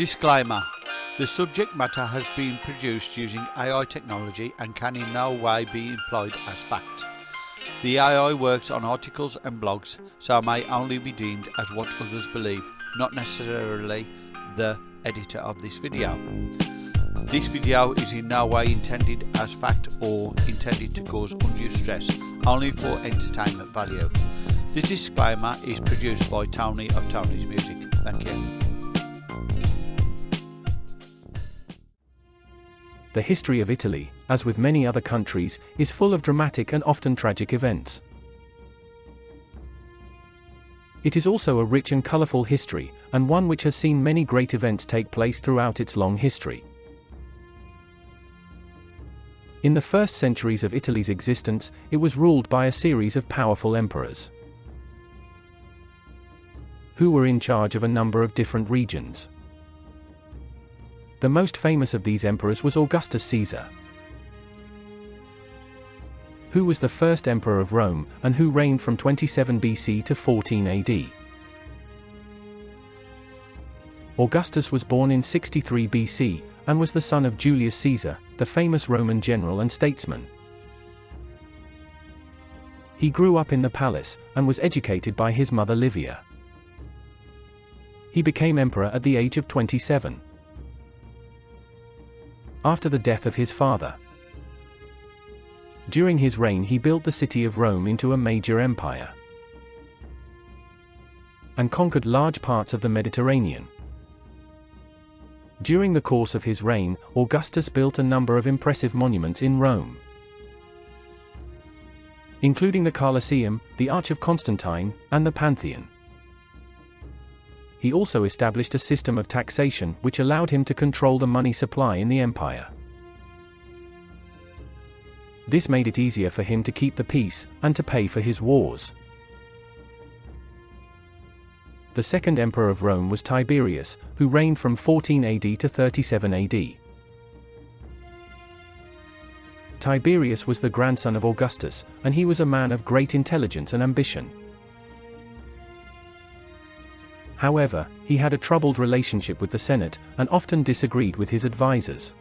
Disclaimer The subject matter has been produced using AI technology and can in no way be employed as fact. The AI works on articles and blogs, so may only be deemed as what others believe, not necessarily the editor of this video. This video is in no way intended as fact or intended to cause undue stress, only for entertainment value. The disclaimer is produced by Tony of Tony's Music. Thank you. The history of Italy, as with many other countries, is full of dramatic and often tragic events. It is also a rich and colourful history, and one which has seen many great events take place throughout its long history. In the first centuries of Italy's existence, it was ruled by a series of powerful emperors, who were in charge of a number of different regions. The most famous of these emperors was Augustus Caesar, who was the first emperor of Rome, and who reigned from 27 BC to 14 AD. Augustus was born in 63 BC, and was the son of Julius Caesar, the famous Roman general and statesman. He grew up in the palace, and was educated by his mother Livia. He became emperor at the age of 27 after the death of his father. During his reign he built the city of Rome into a major empire and conquered large parts of the Mediterranean. During the course of his reign, Augustus built a number of impressive monuments in Rome, including the Colosseum, the Arch of Constantine, and the Pantheon he also established a system of taxation which allowed him to control the money supply in the empire. This made it easier for him to keep the peace, and to pay for his wars. The second emperor of Rome was Tiberius, who reigned from 14 AD to 37 AD. Tiberius was the grandson of Augustus, and he was a man of great intelligence and ambition. However, he had a troubled relationship with the Senate, and often disagreed with his advisers.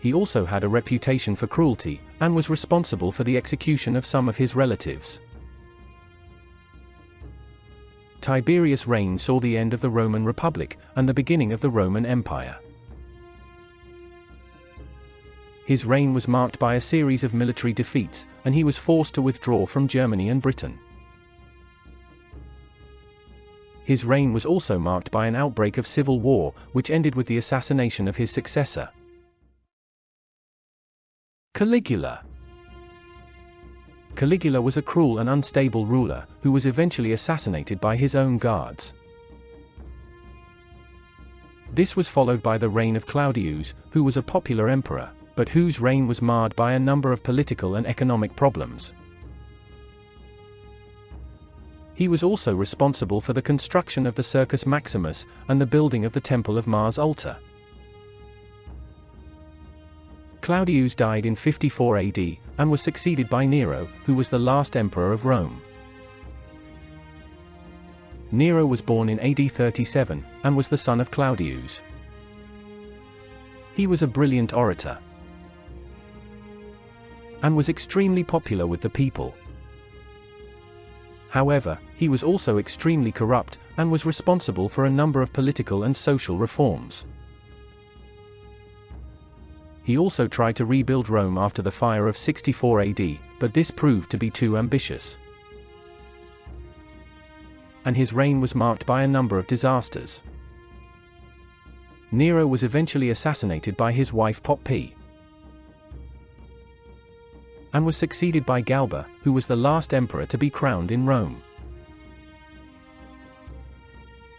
He also had a reputation for cruelty, and was responsible for the execution of some of his relatives. Tiberius' reign saw the end of the Roman Republic, and the beginning of the Roman Empire. His reign was marked by a series of military defeats, and he was forced to withdraw from Germany and Britain. His reign was also marked by an outbreak of civil war, which ended with the assassination of his successor. Caligula Caligula was a cruel and unstable ruler, who was eventually assassinated by his own guards. This was followed by the reign of Claudius, who was a popular emperor, but whose reign was marred by a number of political and economic problems. He was also responsible for the construction of the Circus Maximus, and the building of the Temple of Mars Ultor. Claudius died in 54 AD, and was succeeded by Nero, who was the last emperor of Rome. Nero was born in AD 37, and was the son of Claudius. He was a brilliant orator, and was extremely popular with the people. However, he was also extremely corrupt, and was responsible for a number of political and social reforms. He also tried to rebuild Rome after the fire of 64 AD, but this proved to be too ambitious. And his reign was marked by a number of disasters. Nero was eventually assassinated by his wife Poppy and was succeeded by Galba, who was the last emperor to be crowned in Rome.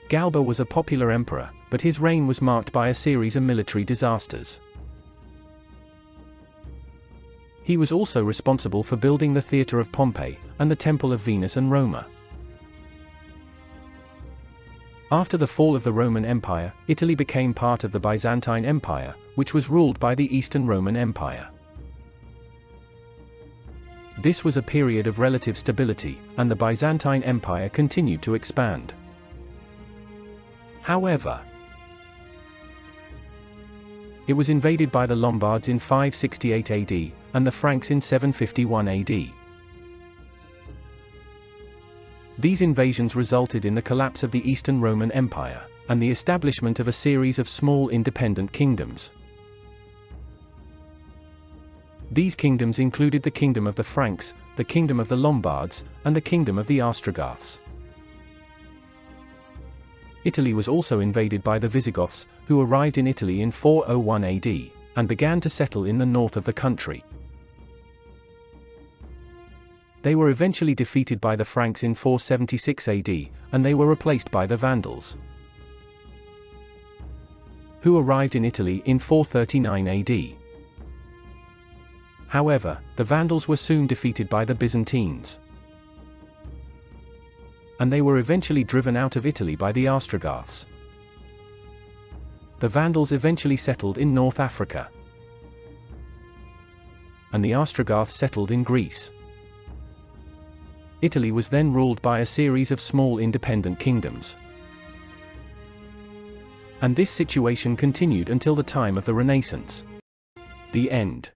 Galba was a popular emperor, but his reign was marked by a series of military disasters. He was also responsible for building the Theatre of Pompey, and the Temple of Venus and Roma. After the fall of the Roman Empire, Italy became part of the Byzantine Empire, which was ruled by the Eastern Roman Empire. This was a period of relative stability, and the Byzantine Empire continued to expand. However, it was invaded by the Lombards in 568 AD, and the Franks in 751 AD. These invasions resulted in the collapse of the Eastern Roman Empire, and the establishment of a series of small independent kingdoms. These kingdoms included the Kingdom of the Franks, the Kingdom of the Lombards, and the Kingdom of the Ostrogoths. Italy was also invaded by the Visigoths, who arrived in Italy in 401 AD, and began to settle in the north of the country. They were eventually defeated by the Franks in 476 AD, and they were replaced by the Vandals, who arrived in Italy in 439 AD. However, the Vandals were soon defeated by the Byzantines and they were eventually driven out of Italy by the Ostrogoths. The Vandals eventually settled in North Africa, and the Ostrogoths settled in Greece. Italy was then ruled by a series of small independent kingdoms. And this situation continued until the time of the Renaissance. The end.